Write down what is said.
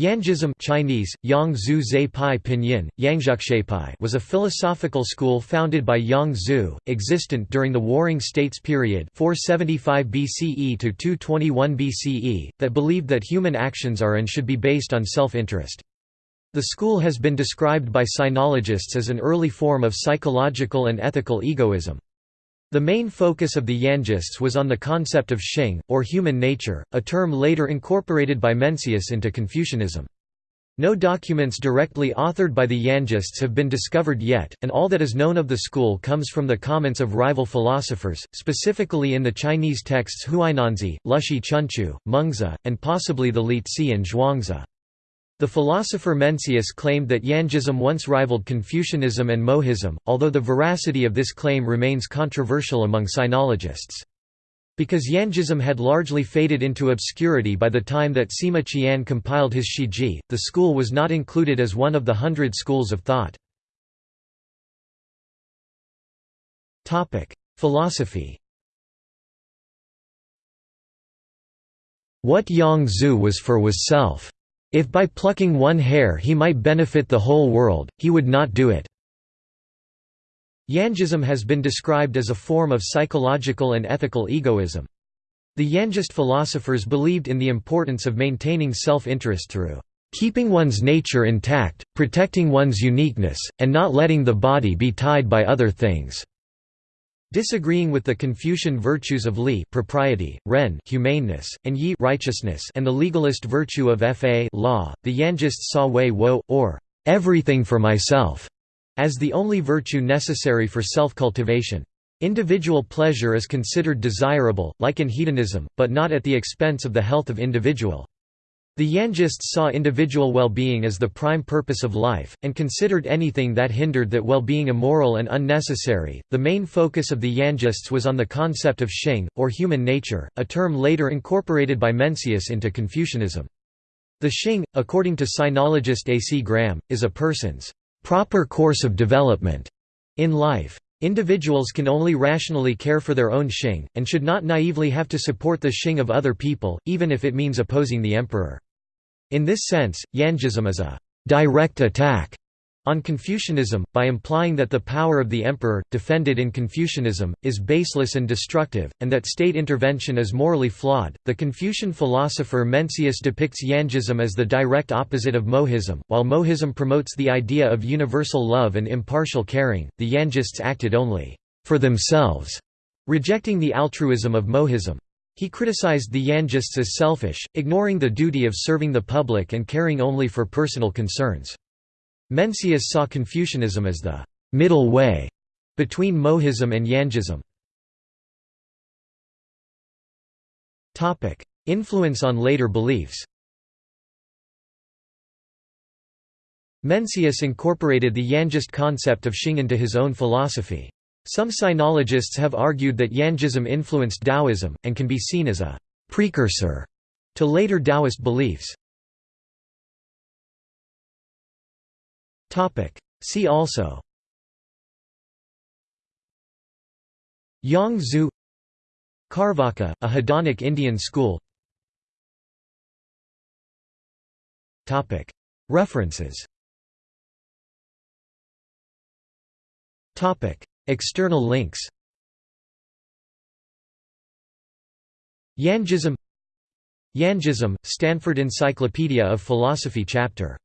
Yangism Chinese, Yang Zhu Zhe Pai Pinyin, Yangzhukshepai was a philosophical school founded by Yang Zhu, existent during the Warring States period 475 BCE to 221 BCE, that believed that human actions are and should be based on self-interest. The school has been described by sinologists as an early form of psychological and ethical egoism. The main focus of the Yangists was on the concept of Xing, or human nature, a term later incorporated by Mencius into Confucianism. No documents directly authored by the Yangists have been discovered yet, and all that is known of the school comes from the comments of rival philosophers, specifically in the Chinese texts Huainanzi, Lushi Chunqiu, Mengzi, and possibly the Liezi and Zhuangzi. The philosopher Mencius claimed that Yangism once rivaled Confucianism and Mohism, although the veracity of this claim remains controversial among sinologists. Because Yangism had largely faded into obscurity by the time that Sima Qian compiled his Shiji, the school was not included as one of the hundred schools of thought. Philosophy What Yang Zhu was for was self. If by plucking one hair he might benefit the whole world, he would not do it. Yangism has been described as a form of psychological and ethical egoism. The Yangist philosophers believed in the importance of maintaining self-interest through keeping one's nature intact, protecting one's uniqueness, and not letting the body be tied by other things. Disagreeing with the Confucian virtues of li propriety, ren humaneness, and yi righteousness and the legalist virtue of fa law, the Yangists saw wei wo, or everything for myself, as the only virtue necessary for self-cultivation. Individual pleasure is considered desirable, like in hedonism, but not at the expense of the health of individual. The Yangists saw individual well-being as the prime purpose of life, and considered anything that hindered that well-being immoral and unnecessary. The main focus of the Yangists was on the concept of Xing, or human nature, a term later incorporated by Mencius into Confucianism. The Xing, according to sinologist A. C. Graham, is a person's proper course of development in life. Individuals can only rationally care for their own Xing, and should not naively have to support the Xing of other people, even if it means opposing the emperor. In this sense, Yangism is a «direct attack» on Confucianism, by implying that the power of the emperor, defended in Confucianism, is baseless and destructive, and that state intervention is morally flawed. The Confucian philosopher Mencius depicts Yangism as the direct opposite of Mohism. While Mohism promotes the idea of universal love and impartial caring, the Yangists acted only for themselves, rejecting the altruism of Mohism. He criticized the Yangists as selfish, ignoring the duty of serving the public and caring only for personal concerns. Mencius saw Confucianism as the «middle way» between Mohism and Yangism. Influence on later beliefs Mencius incorporated the Yangist concept of Xing into his own philosophy. Some sinologists have argued that Yangism influenced Taoism, and can be seen as a «precursor» to later Taoist beliefs. See also. Yang Zhu Carvaka, a hedonic Indian school. Topic. References. Topic. External links. Yangism Yangism, Stanford Encyclopedia of Philosophy Chapter